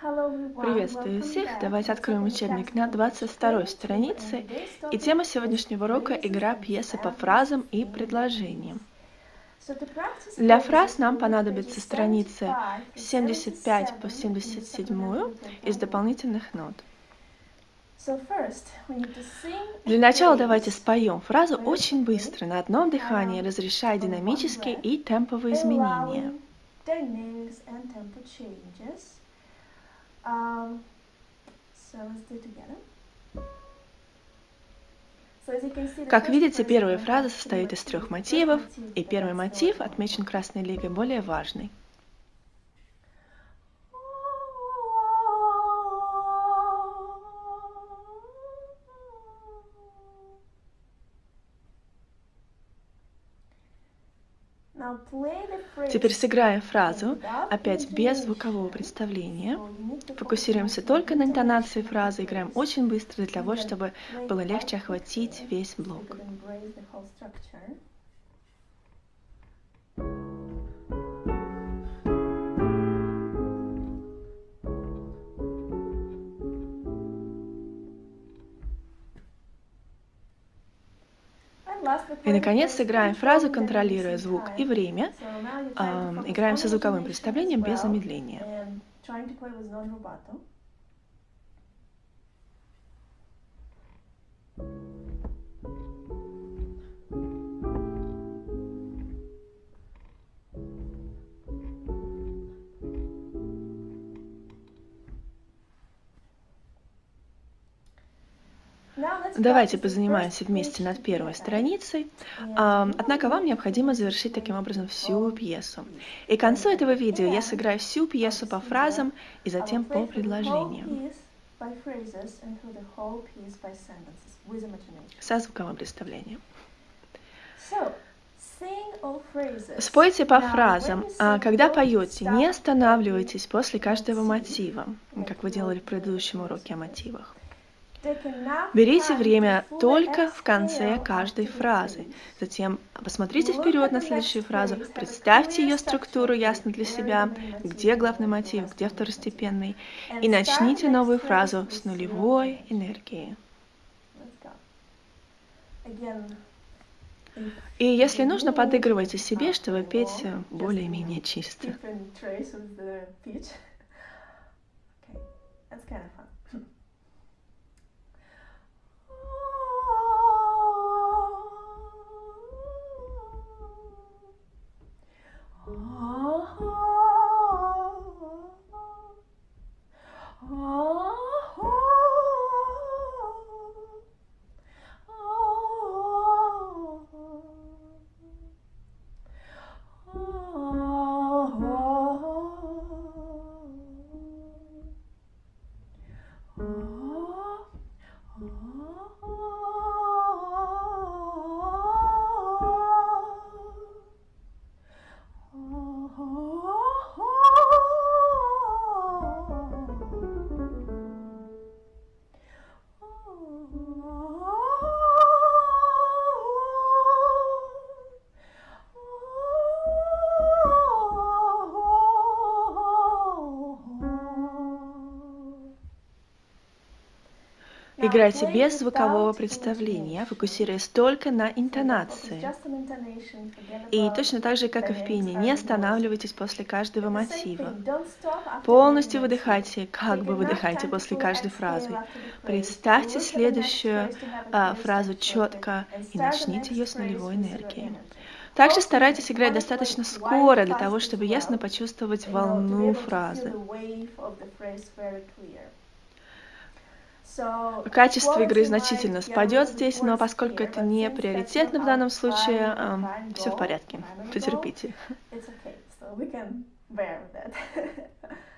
Приветствую всех! Давайте откроем учебник на 22 странице. И тема сегодняшнего урока – игра пьесы по фразам и предложениям. Для фраз нам понадобятся страницы 75 по 77 из дополнительных нот. Для начала давайте споем фразу очень быстро, на одном дыхании, разрешая динамические и темповые изменения. Um, как видите, первая фраза состоит из трех мотивов, и первый мотив отмечен красной лигой более важный. Теперь сыграем фразу, опять без звукового представления. Фокусируемся только на интонации фразы, играем очень быстро для того, чтобы было легче охватить весь блок. И, наконец, сыграем фразу, контролируя звук и время. Играем со звуковым представлением без замедления. Давайте позанимаемся вместе над первой страницей. Однако вам необходимо завершить таким образом всю пьесу. И к концу этого видео я сыграю всю пьесу по фразам и затем по предложениям. Со звуковым представлением. Спойте по фразам. А когда поете, не останавливайтесь после каждого мотива, как вы делали в предыдущем уроке о мотивах. Берите время только в конце каждой фразы. Затем посмотрите вперед на следующую фразу, представьте ее структуру ясно для себя, где главный мотив, где второстепенный, и начните новую фразу с нулевой энергии. И если нужно, подыгрывайте себе, чтобы петь более-менее чисто. 아하. 아하. Играйте без звукового представления, фокусируясь только на интонации. И точно так же, как и в пении, не останавливайтесь после каждого мотива. Полностью выдыхайте, как бы выдыхайте после каждой фразы. Представьте следующую а, фразу четко и начните ее с нулевой энергии. Также старайтесь играть достаточно скоро для того, чтобы ясно почувствовать волну фразы. Качество игры значительно спадет здесь, но поскольку это не приоритетно в данном случае, все в порядке. Потерпите.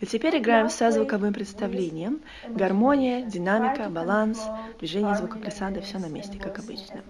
И теперь играем со звуковым представлением. Гармония, динамика, баланс, движение звукопрессанта, все на месте, как обычно.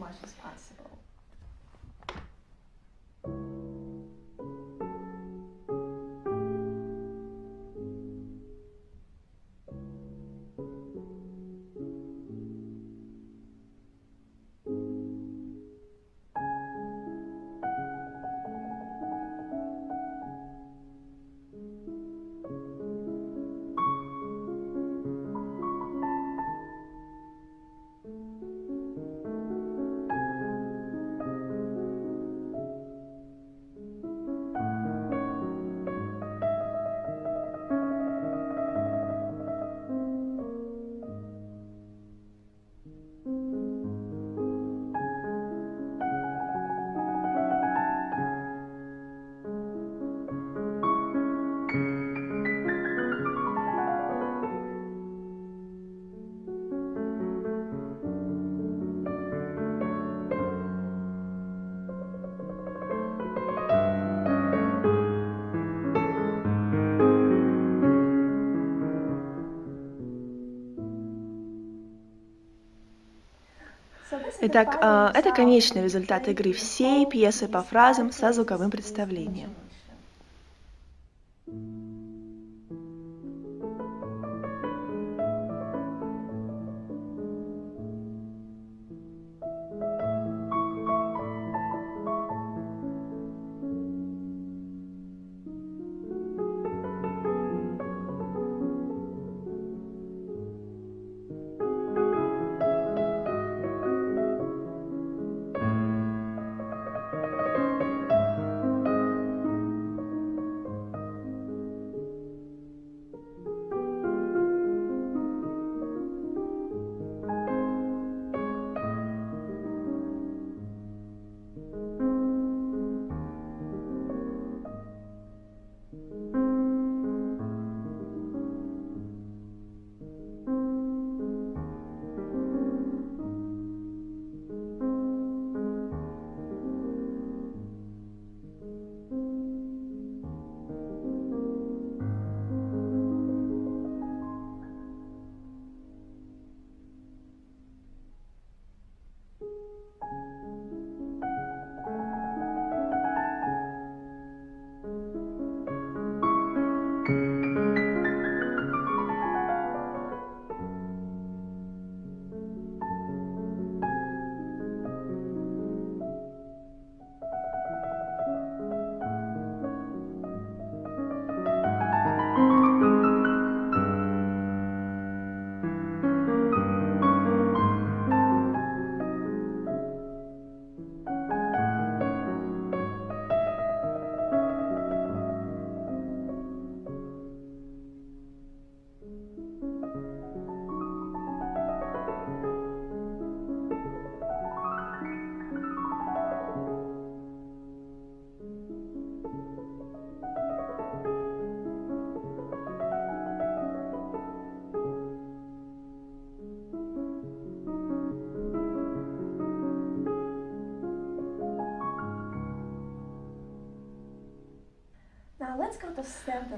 Итак, а, это конечный результат игры всей пьесы по фразам со звуковым представлением.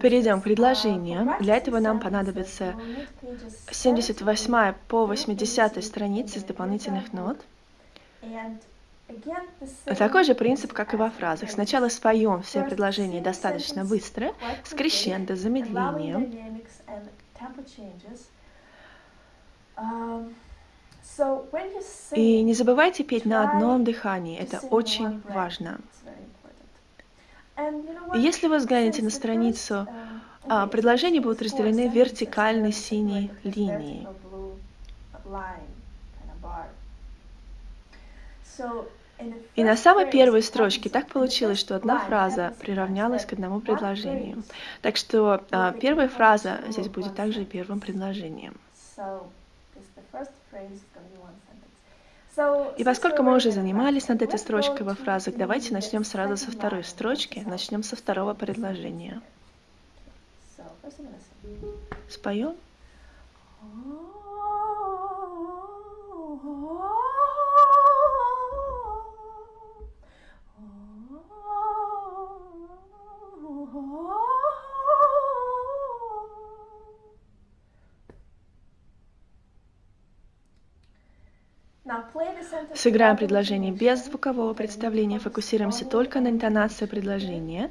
Перейдем к предложениям. Для этого нам понадобится 78 по 80 страницы с дополнительных нот. Такой же принцип, как и во фразах. Сначала споем все предложения достаточно быстро, с крещендо, замедлением. И не забывайте петь на одном дыхании, это очень важно. Если вы взглянете на страницу, а, предложения будут разделены вертикальной синей линией. И на самой первой строчке так получилось, что одна фраза приравнялась к одному предложению. Так что а, первая фраза здесь будет также первым предложением. И поскольку мы уже занимались над этой строчкой во фразах, давайте начнем сразу со второй строчки, начнем со второго предложения. Споем? Сыграем предложение без звукового представления, фокусируемся только на интонации предложения.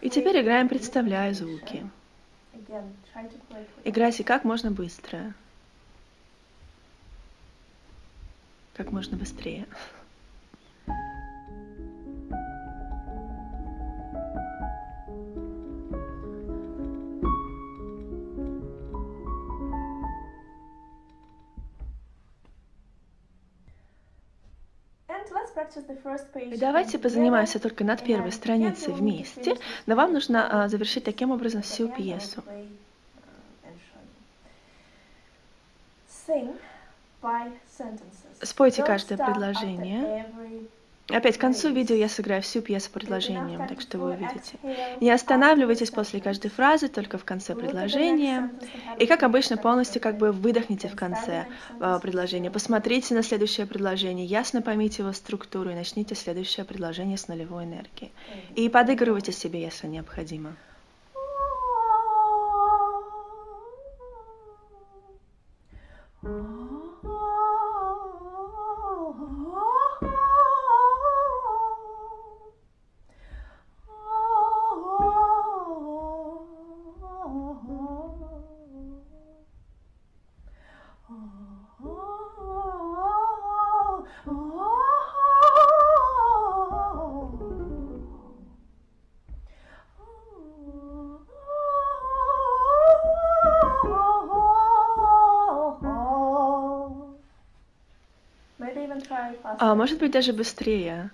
И теперь играем, представляя звуки. Играйте как можно быстро. Как можно быстрее. И давайте позанимаемся только над первой страницей вместе, но вам нужно а, завершить таким образом всю пьесу. Спойте каждое предложение. Опять к концу видео я сыграю всю пьесу предложением, так что вы увидите. Не останавливайтесь после каждой фразы, только в конце предложения. И как обычно, полностью как бы выдохните в конце э, предложения. Посмотрите на следующее предложение, ясно поймите его структуру и начните следующее предложение с нулевой энергии. И подыгрывайте себе, если необходимо. А может быть даже быстрее.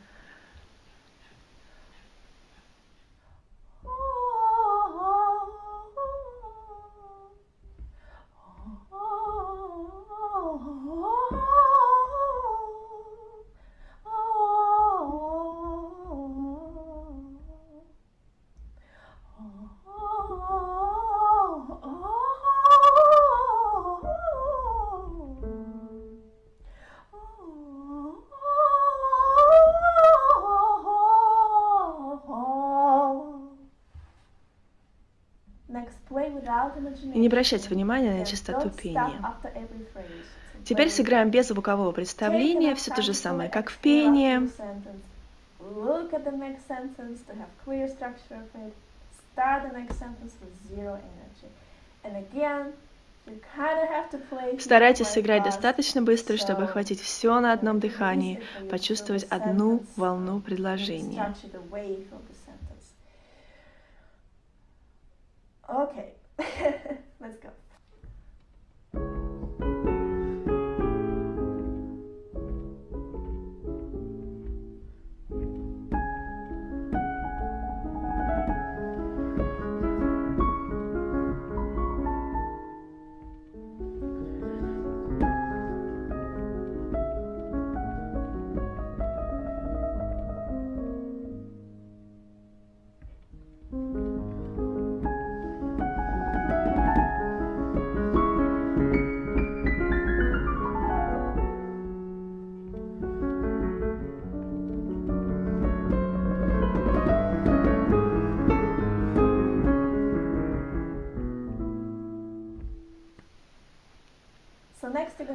И не обращать внимания на частоту пения. Теперь сыграем без звукового представления, все то же самое, как в пении. Старайтесь сыграть достаточно быстро, чтобы охватить все на одном дыхании, почувствовать одну волну предложения. Okay. Let's go.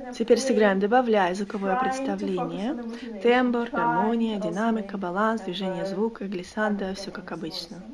Теперь сыграем, добавляя звуковое представление, тембр, гармония, динамика, баланс, движение звука, глиссанда, все как обычно.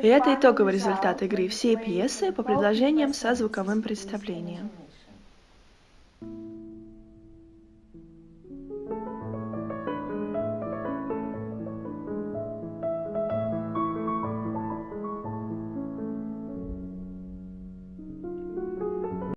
И это итоговый результат игры всей пьесы по предложениям со звуковым представлением.